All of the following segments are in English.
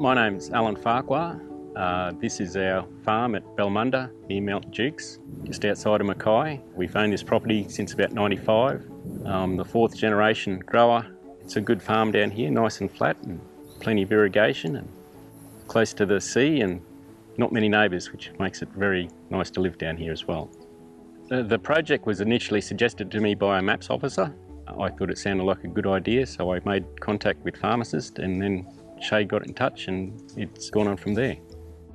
My name's Alan Farquhar. Uh, this is our farm at Belmunda near Mount Jukes, just outside of Mackay. We've owned this property since about 95. Um, the fourth generation grower. It's a good farm down here, nice and flat and plenty of irrigation and close to the sea and not many neighbours, which makes it very nice to live down here as well. The, the project was initially suggested to me by a MAPS officer. I thought it sounded like a good idea, so I made contact with Farmacist and then Shay got in touch and it's gone on from there.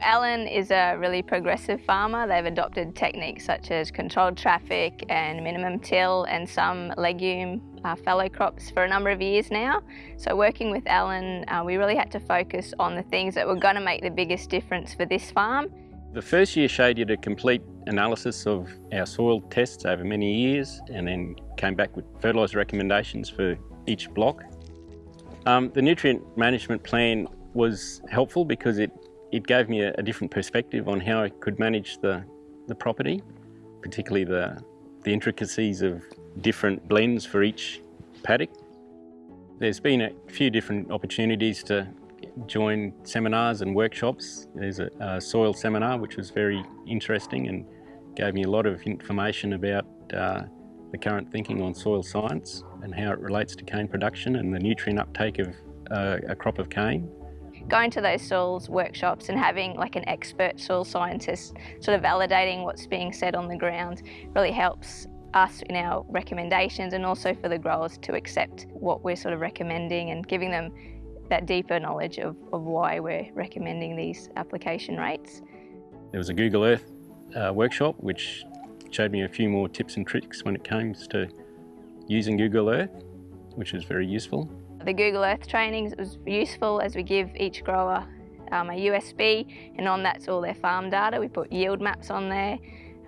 Alan is a really progressive farmer. They've adopted techniques such as controlled traffic and minimum till and some legume uh, fallow crops for a number of years now. So working with Alan, uh, we really had to focus on the things that were going to make the biggest difference for this farm. The first year Shay did a complete analysis of our soil tests over many years and then came back with fertiliser recommendations for each block. Um, the nutrient management plan was helpful because it it gave me a, a, different perspective on how I could manage the, the property, particularly the, the intricacies of different blends for each paddock. There's been a few different opportunities to join seminars and workshops. There's a, a soil seminar which was very interesting and gave me a lot of information about uh, the current thinking on soil science and how it relates to cane production and the nutrient uptake of uh, a crop of cane going to those soils workshops and having like an expert soil scientist sort of validating what's being said on the ground really helps us in our recommendations and also for the growers to accept what we're sort of recommending and giving them that deeper knowledge of, of why we're recommending these application rates. There was a Google Earth uh, workshop which showed me a few more tips and tricks when it comes to using Google Earth, which is very useful. The Google Earth trainings was useful as we give each grower um, a USB and on that's all their farm data. We put yield maps on there,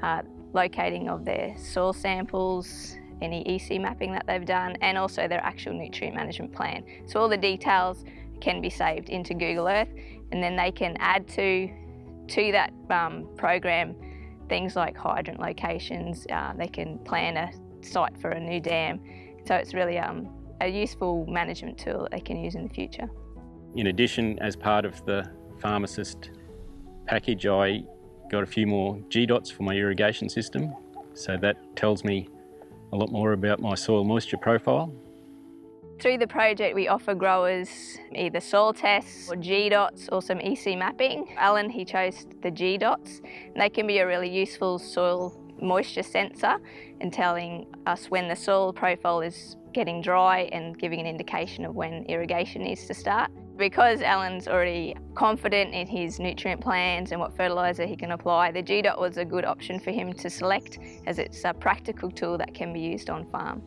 uh, locating of their soil samples, any EC mapping that they've done and also their actual nutrient management plan. So all the details can be saved into Google Earth and then they can add to, to that um, program things like hydrant locations, uh, they can plan a site for a new dam. So it's really um, a useful management tool that they can use in the future. In addition, as part of the Farmacist package, I got a few more GDOTs for my irrigation system. So that tells me a lot more about my soil moisture profile. Through the project, we offer growers either soil tests or GDOTs or some EC mapping. Alan, he chose the GDOTs. And they can be a really useful soil moisture sensor and telling us when the soil profile is getting dry and giving an indication of when irrigation needs to start. Because Alan's already confident in his nutrient plans and what fertiliser he can apply, the GDOT was a good option for him to select as it's a practical tool that can be used on farm.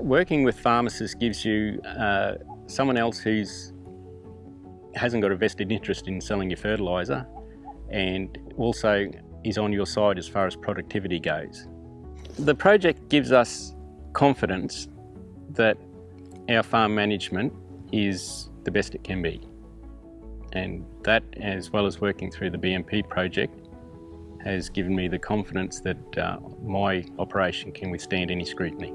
Working with Farmacists gives you uh, someone else who's hasn't got a vested interest in selling your fertiliser and also is on your side as far as productivity goes. The project gives us confidence that our farm management is the best it can be. And that, as well as working through the BMP project, has given me the confidence that uh, my operation can withstand any scrutiny.